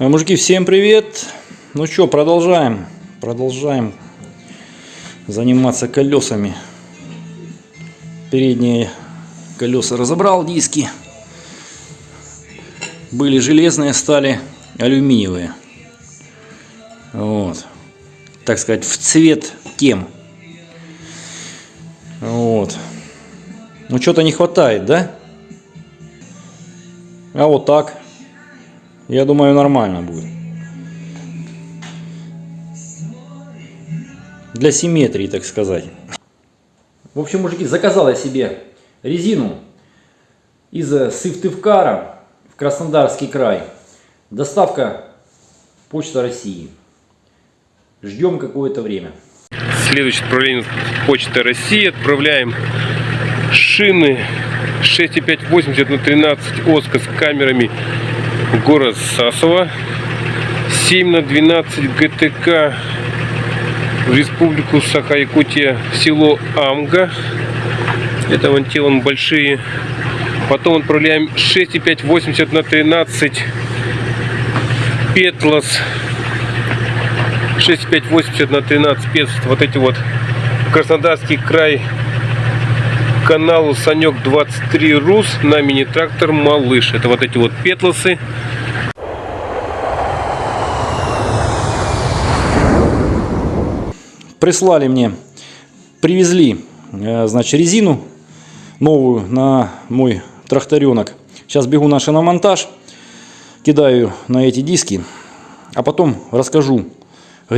А, Мужики, всем привет! Ну что, продолжаем. Продолжаем заниматься колесами. Передние колеса разобрал, диски. Были железные, стали алюминиевые. Вот. Так сказать, в цвет тем. Вот. Ну, что-то не хватает, да? А вот так. Я думаю, нормально будет. Для симметрии, так сказать. В общем, мужики, заказал я себе резину из Сыктывкара в Краснодарский край. Доставка Почта России. Ждем какое-то время. Следующее отправление Почта России. Отправляем шины 6,580 на 13 Оска с камерами город Сасово. 7 на 12 ГТК в республику Саха-Якутия, село Амга. Это вон те вон большие. Потом отправляем 6,580 на 13 Петлос 6580 на 13 пец. Вот эти вот Краснодарский край каналу Санек 23 Рус на мини-трактор Малыш. Это вот эти вот петлосы. Прислали мне, привезли, э, значит, резину новую на мой тракторенок. Сейчас бегу на шиномонтаж, кидаю на эти диски, а потом расскажу,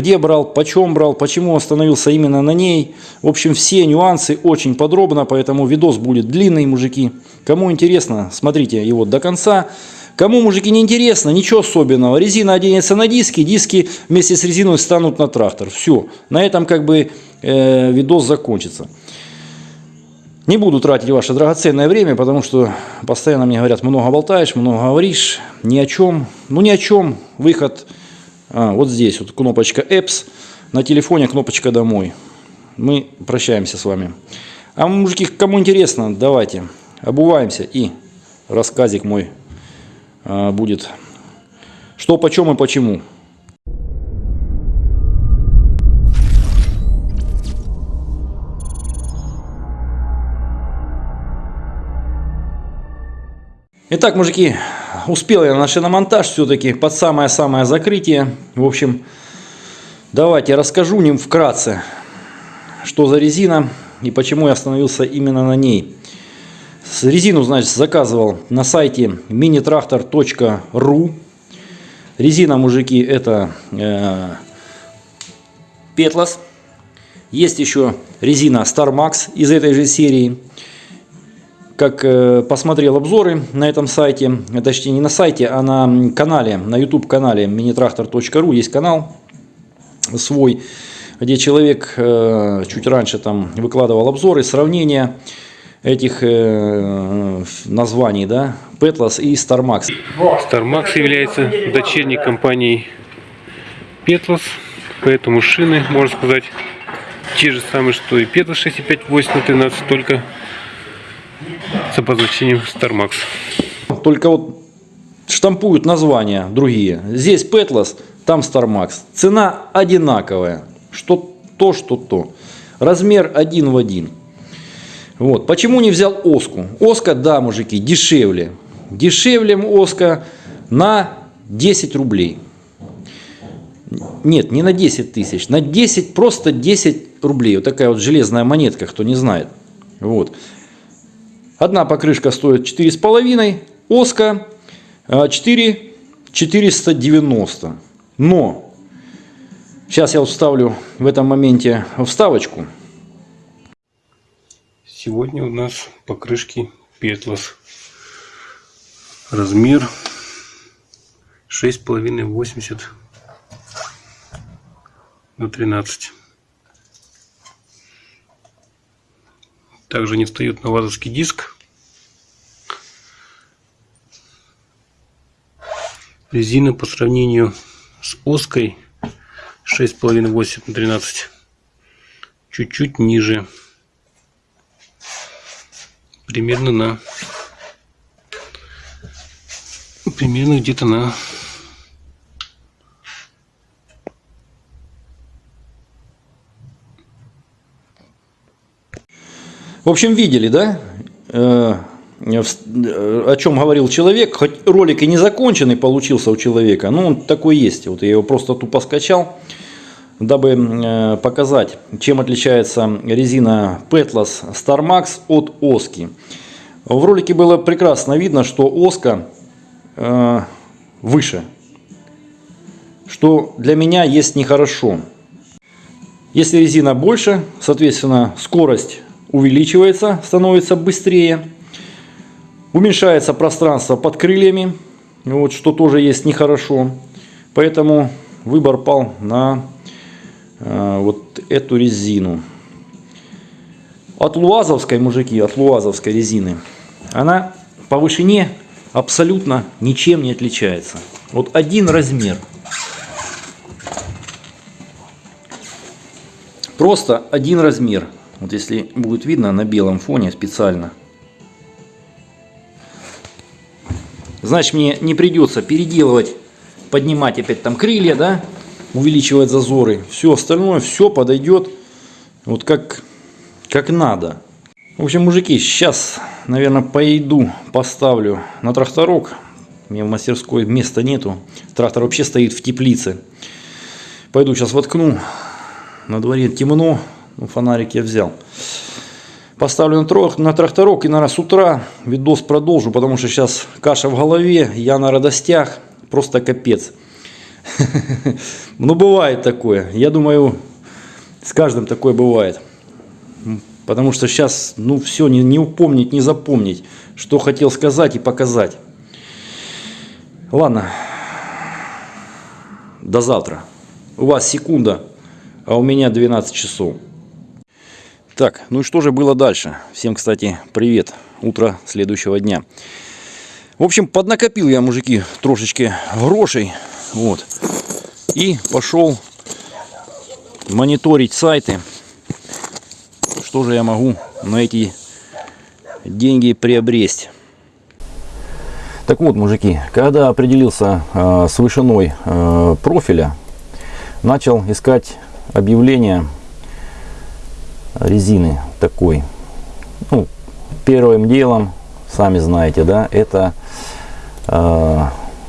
где брал, почем брал, почему остановился именно на ней. В общем, все нюансы очень подробно, поэтому видос будет длинный, мужики. Кому интересно, смотрите его до конца. Кому, мужики, не интересно, ничего особенного. Резина оденется на диски, диски вместе с резиной станут на трактор. Все, на этом как бы э, видос закончится. Не буду тратить ваше драгоценное время, потому что постоянно мне говорят, много болтаешь, много говоришь, ни о чем. Ну, ни о чем. Выход а, вот здесь вот кнопочка Apps, на телефоне кнопочка домой. Мы прощаемся с вами. А мужики, кому интересно, давайте обуваемся и рассказик мой а, будет. Что, почем и почему. Итак, мужики, успел я на шиномонтаж все-таки под самое-самое закрытие. В общем, давайте расскажу ним вкратце, что за резина и почему я остановился именно на ней. Резину, значит, заказывал на сайте minitractor.ru. Резина, мужики, это э, Petlas. Есть еще резина StarMax из этой же серии как э, посмотрел обзоры на этом сайте, точнее не на сайте, а на канале, на YouTube канале minitractor.ru есть канал свой, где человек э, чуть раньше там выкладывал обзоры, сравнения этих э, названий, да, Petlas и StarMax. StarMax является дочерней компанией Petlas, поэтому шины, можно сказать, те же самые, что и Petlas 6,5-8 на 13, только с обозначением StarMax. Только вот штампуют названия другие. Здесь Petlas, там StarMax. Цена одинаковая. Что то, что то. Размер один в один. Вот. Почему не взял Оску? Оска, да, мужики, дешевле. Дешевле Оска на 10 рублей. Нет, не на 10 тысяч, на 10, просто 10 рублей. Вот такая вот железная монетка, кто не знает. Вот. Одна покрышка стоит 4,5, Оска 4 490. Но сейчас я вставлю в этом моменте вставочку. Сегодня у нас покрышки Петлос. Размер 6,5-80 на 13. Также не встает на вазовский диск. Резина по сравнению с Оской 6,5-8 на 13 чуть-чуть ниже. Примерно на примерно где-то на В общем, видели, да? Э, э, о чем говорил человек, хоть ролик и не законченный получился у человека, но он такой есть. Вот я его просто тупо скачал, дабы э, показать, чем отличается резина Petlas Star Max от Оски. В ролике было прекрасно видно, что Оска выше, что для меня есть нехорошо. Если резина больше, соответственно, скорость увеличивается, становится быстрее. Уменьшается пространство под крыльями, вот, что тоже есть нехорошо. Поэтому выбор пал на э, вот эту резину. От луазовской, мужики, от луазовской резины, она по вышине абсолютно ничем не отличается. Вот один размер. Просто один размер. Вот если будет видно на белом фоне специально. Значит, мне не придется переделывать, поднимать опять там крылья, да, увеличивать зазоры. Все остальное, все подойдет вот как, как надо. В общем, мужики, сейчас, наверное, пойду, поставлю на тракторок. У меня в мастерской места нету. Трактор вообще стоит в теплице. Пойду сейчас воткну. На дворе темно, ну, фонарик я взял. Поставлю на, трох, на тракторок и, наверное, с утра видос продолжу, потому что сейчас каша в голове, я на радостях, просто капец. Ну, бывает такое. Я думаю, с каждым такое бывает. Потому что сейчас, ну, все, не, не упомнить, не запомнить, что хотел сказать и показать. Ладно. До завтра. У вас секунда, а у меня 12 часов. Так, ну и что же было дальше? Всем, кстати, привет. Утро следующего дня. В общем, поднакопил я, мужики, трошечки грошей. Вот. И пошел мониторить сайты. Что же я могу на эти деньги приобрести? Так вот, мужики, когда определился э, с вышиной э, профиля, начал искать объявление резины такой. Ну, первым делом, сами знаете, да, это э,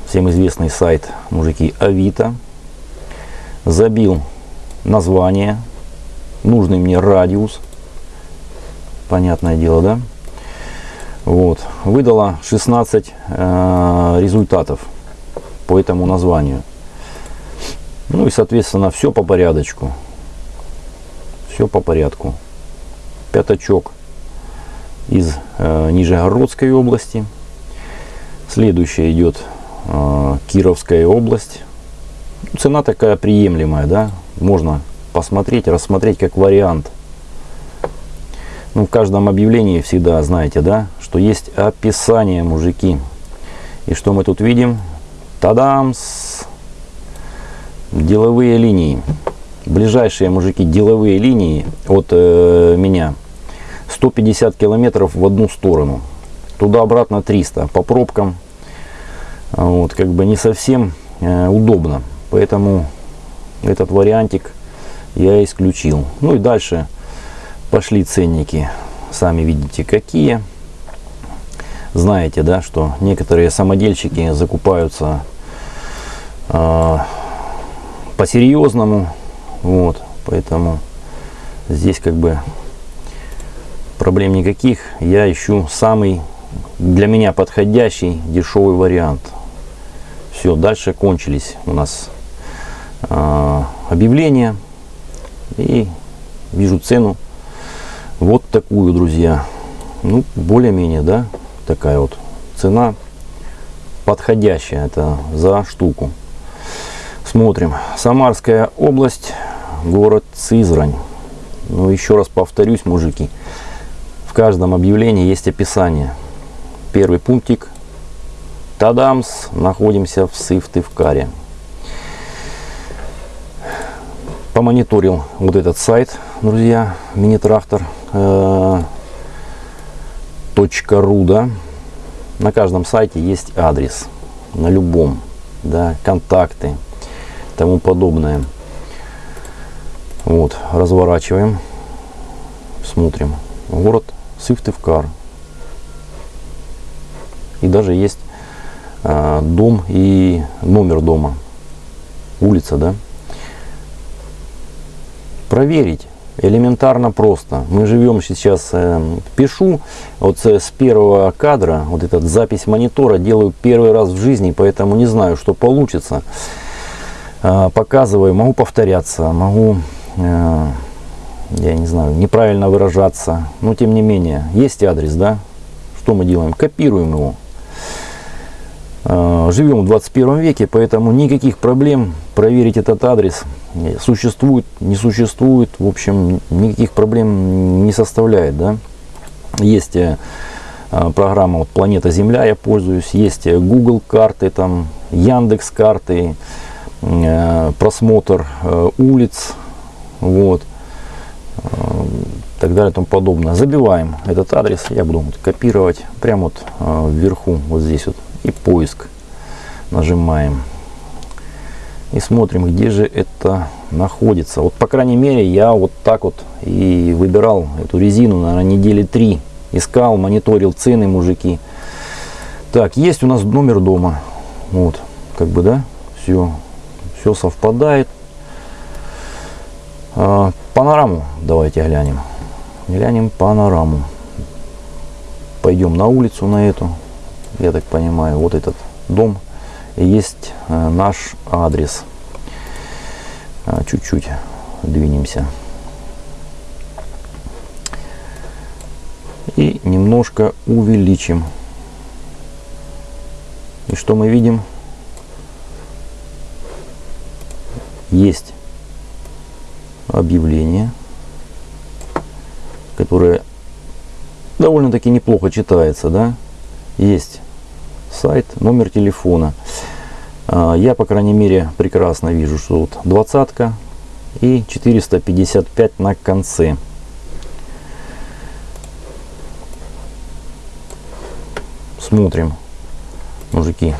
всем известный сайт мужики Авито. Забил название, нужный мне радиус, понятное дело, да. Вот, выдала 16 э, результатов по этому названию. Ну и, соответственно, все по порядочку. Все по порядку. Пятачок из э, Нижегородской области. Следующая идет э, Кировская область. Цена такая приемлемая, да. Можно посмотреть, рассмотреть как вариант. Ну, в каждом объявлении всегда знаете, да, что есть описание, мужики. И что мы тут видим? Тадамс! Деловые линии. Ближайшие, мужики, деловые линии от э, меня 150 километров в одну сторону. Туда-обратно 300. По пробкам вот, как бы не совсем э, удобно. Поэтому этот вариантик я исключил. Ну и дальше пошли ценники. Сами видите какие. Знаете, да, что некоторые самодельщики закупаются э, по-серьезному. Вот, поэтому здесь как бы проблем никаких. Я ищу самый для меня подходящий дешевый вариант. Все, дальше кончились у нас э, объявления. И вижу цену вот такую, друзья. Ну, более-менее, да, такая вот цена подходящая. Это за штуку. Смотрим. Самарская область, город Сызрань. Ну, еще раз повторюсь, мужики. В каждом объявлении есть описание. Первый пунктик. Тадамс. Находимся в Сыктывкаре. Помониторил вот этот сайт, друзья, мини-трактор. Э, .ру, да. На каждом сайте есть адрес. На любом. Да, контакты тому подобное. Вот, разворачиваем, смотрим. Город Сыктывкар. И даже есть а, дом и номер дома. Улица, да? Проверить элементарно просто. Мы живем сейчас, э, пишу вот с с первого кадра, вот этот запись монитора делаю первый раз в жизни, поэтому не знаю, что получится. А, показываю, могу повторяться, могу, э, я не знаю, неправильно выражаться, но тем не менее, есть адрес, да? Что мы делаем? Копируем его. А, Живем в 21 веке, поэтому никаких проблем проверить этот адрес э, существует, не существует, в общем, никаких проблем не составляет, да? Есть э, программа вот, Планета Земля, я пользуюсь, есть э, Google карты, там Яндекс карты, э, просмотр э, улиц, вот, э, так далее и тому подобное. Забиваем этот адрес, я буду вот копировать прямо вот э, вверху, вот здесь вот, и поиск нажимаем. И смотрим, где же это находится. Вот, по крайней мере, я вот так вот и выбирал эту резину, наверное, недели три. Искал, мониторил цены, мужики. Так, есть у нас номер дома. Вот, как бы, да, все, все совпадает. А, панораму давайте глянем. Глянем панораму. Пойдем на улицу на эту. Я так понимаю, вот этот дом. Есть э, наш адрес. А, Чуть-чуть двинемся. И немножко увеличим. И что мы видим? Есть объявление, которое довольно-таки неплохо читается, да? Есть сайт, номер телефона. А, Я, по крайней мере, прекрасно вижу, что вот двадцатка и 455 на конце. Смотрим, мужики.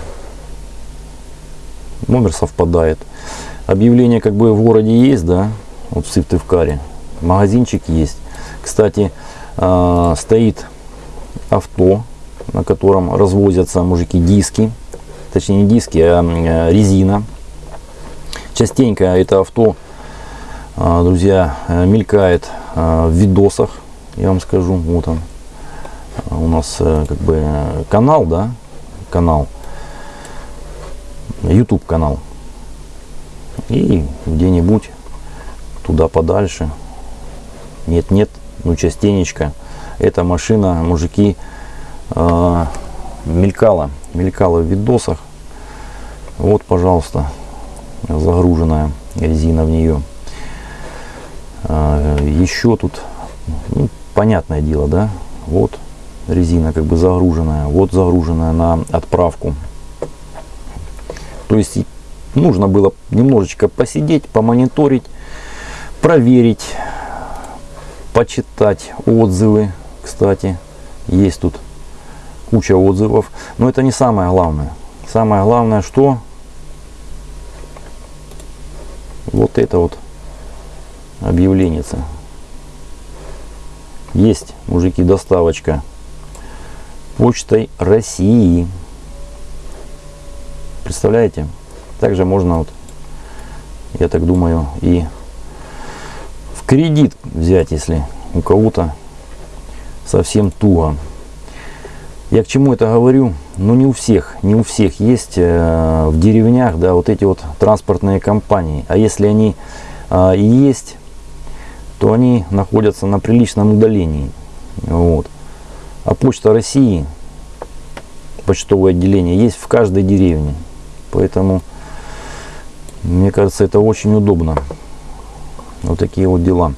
Номер совпадает. Объявление как бы в городе есть, да, вот в Сыктывкаре. Магазинчик есть. Кстати, а, стоит авто, на котором развозятся мужики диски. Точнее не диски, а м, резина. Частенько это авто, а, друзья, э, мелькает а, в видосах. Я вам скажу, вот он. А, У нас э, как бы э, канал, да, канал. YouTube канал. И где-нибудь туда подальше. Нет, нет, ну частенечко. Эта машина, мужики, э, мелькала, мелькала в видосах. Вот, пожалуйста, загруженная резина в нее. А, еще тут, ну, понятное дело, да, вот резина как бы загруженная, вот загруженная на отправку. То есть нужно было немножечко посидеть, помониторить, проверить, почитать отзывы. Кстати, есть тут куча отзывов. Но это не самое главное. Самое главное, что вот это вот объявление. Есть, мужики, доставочка почтой России. Представляете? Также можно, вот, я так думаю, и кредит взять, если у кого-то совсем туго. Я к чему это говорю? Ну не у всех, не у всех есть э, в деревнях, да, вот эти вот транспортные компании. А если они э, и есть, то они находятся на приличном удалении. Вот. А Почта России, почтовое отделение, есть в каждой деревне. Поэтому, мне кажется, это очень удобно. Вот такие вот дела.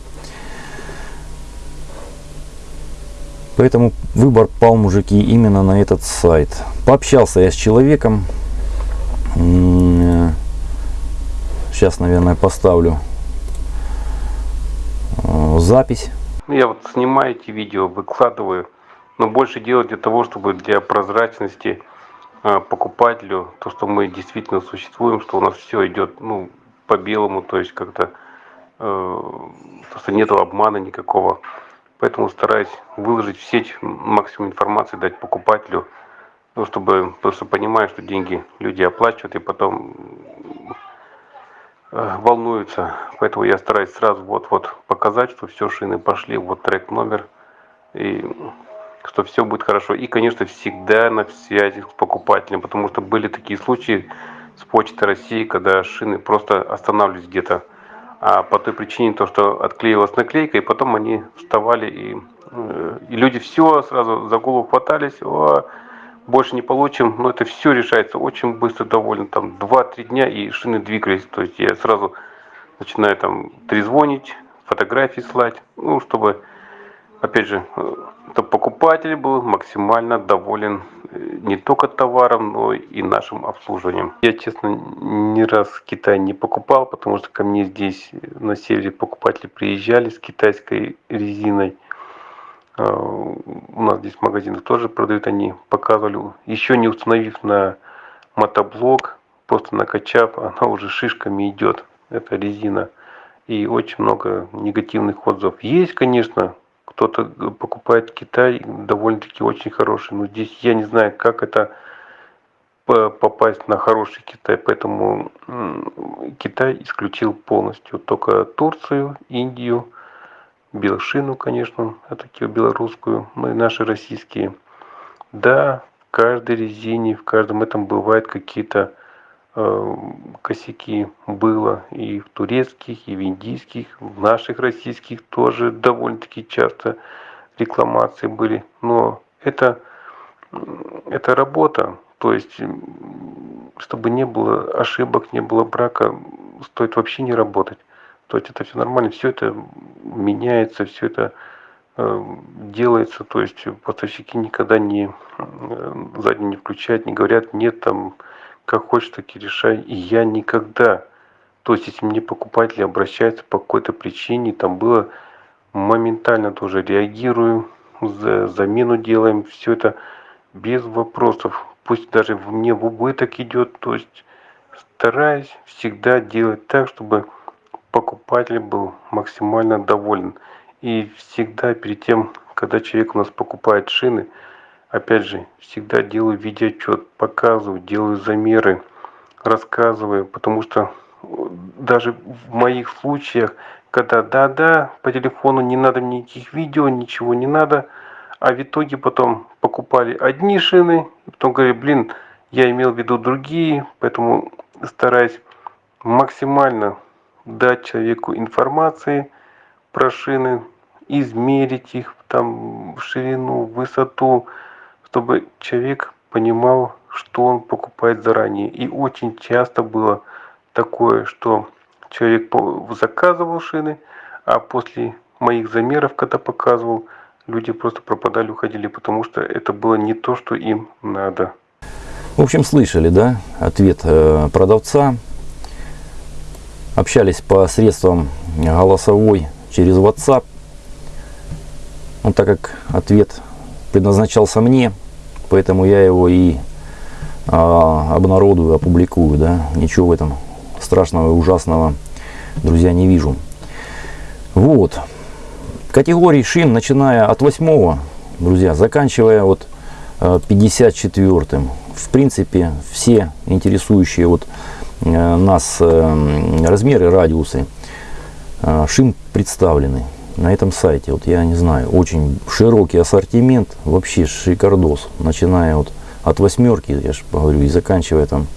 Поэтому выбор пал, мужики, именно на этот сайт. Пообщался я с человеком. Сейчас, наверное, поставлю э, запись. Я вот снимаю эти видео, выкладываю, но больше делаю для того, чтобы для прозрачности э, покупателю, то, что мы действительно существуем, что у нас все идет ну, по белому, то есть как-то, э, то, что нет обмана никакого. Поэтому стараюсь выложить в сеть максимум информации, дать покупателю, ну, чтобы, потому что что деньги люди оплачивают и потом э, волнуются. Поэтому я стараюсь сразу вот-вот показать, что все, шины пошли, вот трек номер, и что все будет хорошо. И, конечно, всегда на связи с покупателем, потому что были такие случаи с Почты России, когда шины просто останавливались где-то а по той причине, то, что отклеилась наклейка, и потом они вставали, и, э, и люди все сразу за голову хватались, о, больше не получим, но это все решается очень быстро, довольно, там 2-3 дня, и шины двигались, то есть я сразу начинаю там трезвонить, фотографии слать, ну, чтобы, опять же, чтобы покупатель был максимально доволен э, не только товаром, но и нашим обслуживанием. Я, честно, ни раз в Китай не покупал, потому что ко мне здесь на севере покупатели приезжали с китайской резиной. А, у нас здесь в тоже продают, они показывали, еще не установив на мотоблок, просто накачав, она уже шишками идет, эта резина. И очень много негативных отзывов. Есть, конечно, кто-то покупает Китай, довольно-таки очень хороший. Но здесь я не знаю, как это попасть на хороший Китай, поэтому Китай исключил полностью только Турцию, Индию, Белшину, конечно, а такие белорусскую, ну и наши российские. Да, в каждой резине, в каждом этом бывают какие-то э, косяки было и в турецких, и в индийских, в наших российских тоже довольно-таки часто рекламации были. Но это, это работа, то есть чтобы не было ошибок, не было брака, стоит вообще не работать. То есть это все нормально, все это меняется, все это э, делается, то есть поставщики никогда не э, задние не включают, не говорят, нет, там как хочешь, так и решай. И я никогда, то есть если мне покупатели обращаются по какой-то причине, там было моментально тоже реагирую, за замену делаем, все это без вопросов. Пусть даже мне в убыток идет, то есть стараюсь всегда делать так, чтобы покупатель был максимально доволен. И всегда перед тем, когда человек у нас покупает шины, Опять же, всегда делаю видеоотчет, показываю, делаю замеры, рассказываю, потому что э, даже в моих случаях, когда да-да, по телефону не надо никаких видео, ничего не надо, а в итоге потом покупали одни шины, и потом говорили, блин, я имел в виду другие, поэтому стараюсь максимально дать человеку информации про шины, измерить их там ширину, высоту, чтобы человек понимал, что он покупает заранее. И очень часто было такое, что человек заказывал шины, а после моих замеров, когда показывал, люди просто пропадали, уходили, потому что это было не то, что им надо. В общем, слышали, да, ответ э, продавца. Общались по средствам голосовой через WhatsApp. Ну, так как ответ предназначался мне, поэтому я его и а, обнародую, опубликую, да, ничего в этом страшного и ужасного, друзья, не вижу. Вот, категории шин, начиная от 8 друзья, заканчивая вот 54-м, в принципе, все интересующие вот э, нас э, размеры, радиусы э, шин представлены на этом сайте, вот я не знаю, очень широкий ассортимент, вообще шикардос, начиная вот от восьмерки, я же говорю, и заканчивая там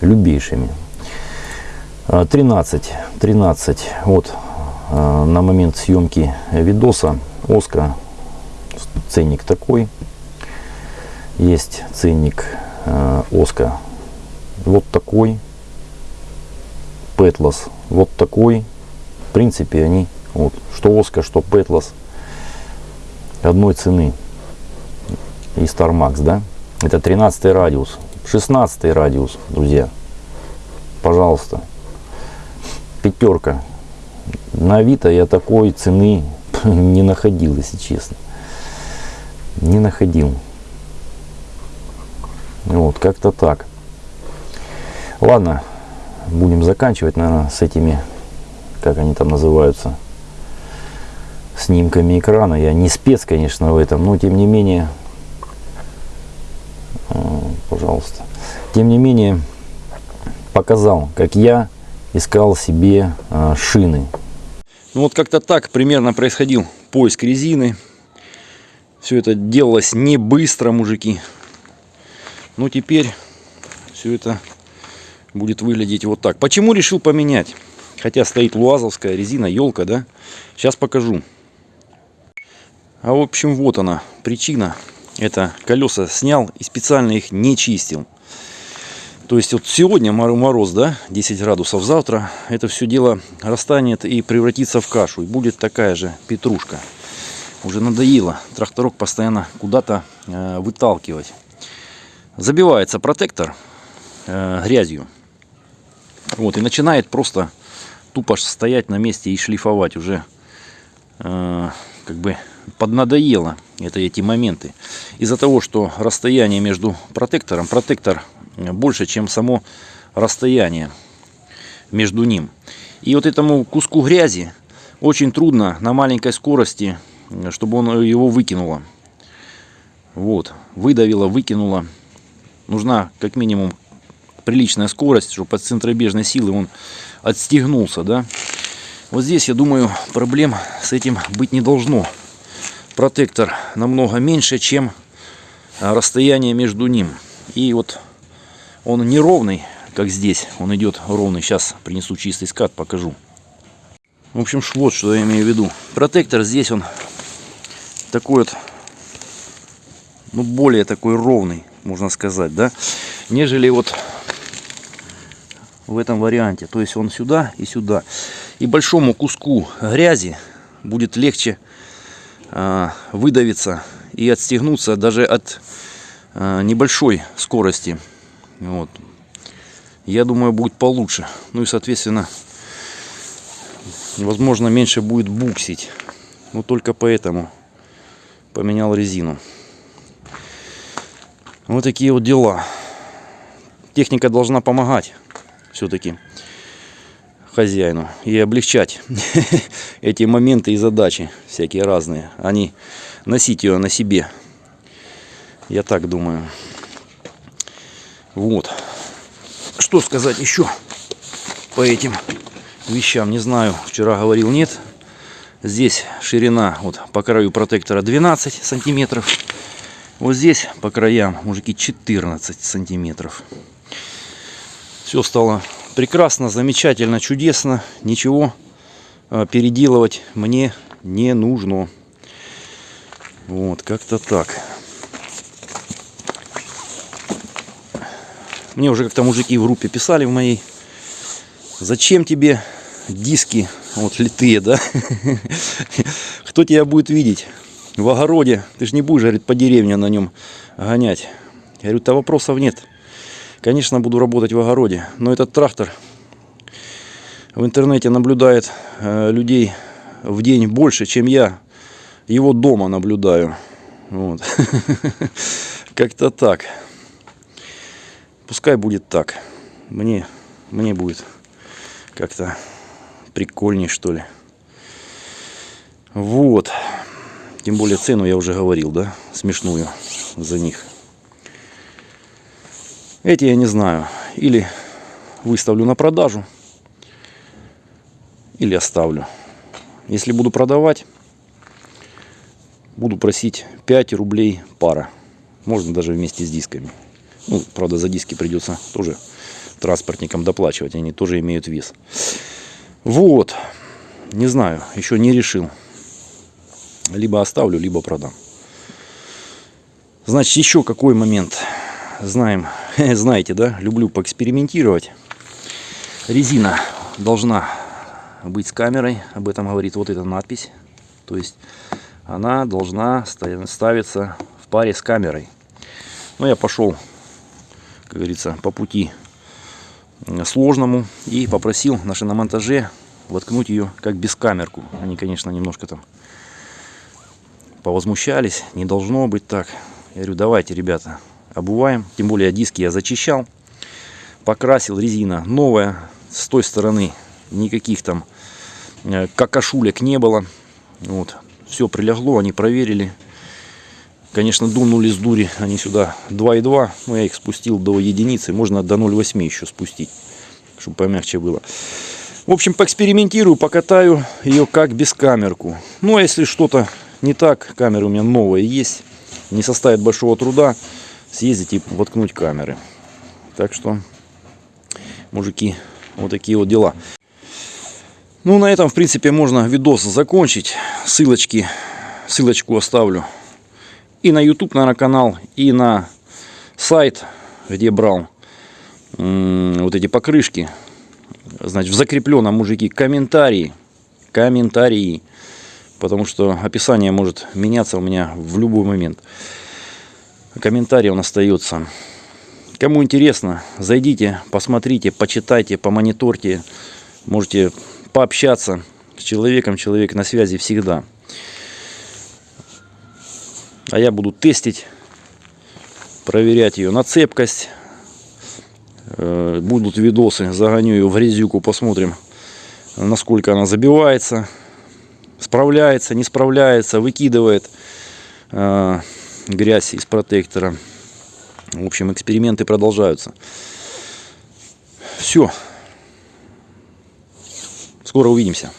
любейшими. 13, а, 13, вот а, на момент съемки видоса Оска ценник такой, есть ценник а, Оска вот такой, Петлос вот такой, в принципе они вот, что Оска, что Петлос одной цены. И Star да? Это 13 радиус. 16 радиус, друзья. Пожалуйста. Пятерка. На Авито я такой цены не находил, если честно. Не находил. Вот, как-то так. Ладно, будем заканчивать, наверное, с этими, как они там называются, снимками экрана. Я не спец, конечно, в этом, но тем не менее, э, пожалуйста, тем не менее, показал, как я искал себе э, шины. Ну вот как-то так примерно происходил поиск резины. Все это делалось не быстро, мужики. Ну теперь все это будет выглядеть вот так. Почему решил поменять? Хотя стоит луазовская резина, елка, да? Сейчас покажу. А в общем, вот она, причина. Это колеса снял и специально их не чистил. То есть вот сегодня мороз, да, 10 градусов, завтра это все дело расстанет и превратится в кашу. И будет такая же петрушка. Уже надоело тракторок постоянно куда-то э, выталкивать. Забивается протектор э, грязью. Вот, и начинает просто тупо стоять на месте и шлифовать уже э, как бы поднадоело это эти моменты. Из-за того, что расстояние между протектором, протектор больше, чем само расстояние между ним. И вот этому куску грязи очень трудно на маленькой скорости, чтобы он его выкинуло. Вот, выдавило, выкинуло. Нужна как минимум приличная скорость, чтобы от центробежной силы он отстегнулся, да. Вот здесь, я думаю, проблем с этим быть не должно. Протектор намного меньше, чем расстояние между ним. И вот он не ровный, как здесь. Он идет ровный. Сейчас принесу чистый скат, покажу. В общем, вот что я имею в виду. Протектор здесь он такой вот, ну, более такой ровный, можно сказать, да, нежели вот в этом варианте. То есть он сюда и сюда. И большому куску грязи будет легче выдавиться и отстегнуться даже от э, небольшой скорости. Вот. Я думаю, будет получше. Ну и, соответственно, возможно, меньше будет буксить. Но только поэтому поменял резину. Вот такие вот дела. Техника должна помогать все-таки хозяину и облегчать эти моменты и задачи всякие разные, а не носить ее на себе. Я так думаю. Вот. Что сказать еще по этим вещам, не знаю. Вчера говорил нет. Здесь ширина вот по краю протектора 12 сантиметров. Вот здесь по краям, мужики, 14 сантиметров. Все стало прекрасно, замечательно, чудесно. Ничего э, переделывать мне не нужно. Вот, как-то так. Мне уже как-то мужики в группе писали в моей. Зачем тебе диски вот литые, да? Кто тебя будет видеть в огороде? Ты же не будешь, говорит, по деревне на нем гонять. Я говорю, то вопросов нет. Конечно, буду работать в огороде, но этот трактор в интернете наблюдает э, людей в день больше, чем я его дома наблюдаю. Вот. Как-то так. Пускай будет так. Мне, мне будет как-то прикольней, что ли. Вот. Тем более цену я уже говорил, да, смешную за них. Эти я не знаю. Или выставлю на продажу, или оставлю. Если буду продавать, буду просить 5 рублей пара. Можно даже вместе с дисками. Ну, правда, за диски придется тоже транспортникам доплачивать. Они тоже имеют вес. Вот. Не знаю, еще не решил. Либо оставлю, либо продам. Значит, еще какой момент. Знаем, знаете, да, люблю поэкспериментировать. Резина должна быть с камерой. Об этом говорит вот эта надпись. То есть она должна ставиться в паре с камерой. Но я пошел как говорится, по пути сложному. И попросил на шиномонтаже воткнуть ее как бескамерку. Они, конечно, немножко там повозмущались. Не должно быть так. Я говорю, давайте, ребята, обуваем. Тем более диски я зачищал. Покрасил резина новая. С той стороны никаких там э, какашулек не было. Вот. все прилегло, они проверили. Конечно, дунули с дури они сюда 2,2, но я их спустил до единицы, можно до 0,8 еще спустить, чтобы помягче было. В общем, поэкспериментирую, покатаю ее как без камерку. Ну, а если что-то не так, камеры у меня новые есть, не составит большого труда съездить и воткнуть камеры. Так что, мужики, вот такие вот дела. Ну, на этом, в принципе, можно видос закончить. Ссылочки, ссылочку оставлю и на YouTube, наверное, канал, и на сайт, где брал вот эти покрышки. Значит, в закрепленном, мужики, комментарии. Комментарии. Потому что описание может меняться у меня в любой момент. Комментарий он остается. Кому интересно, зайдите, посмотрите, почитайте, помониторьте. Можете пообщаться с человеком. Человек на связи всегда. А я буду тестить, проверять ее на цепкость. Э, Будут видосы, загоню ее в грязюку, посмотрим, насколько она забивается, справляется, не справляется, выкидывает э, грязь из протектора. В общем, эксперименты продолжаются. Все. Скоро увидимся.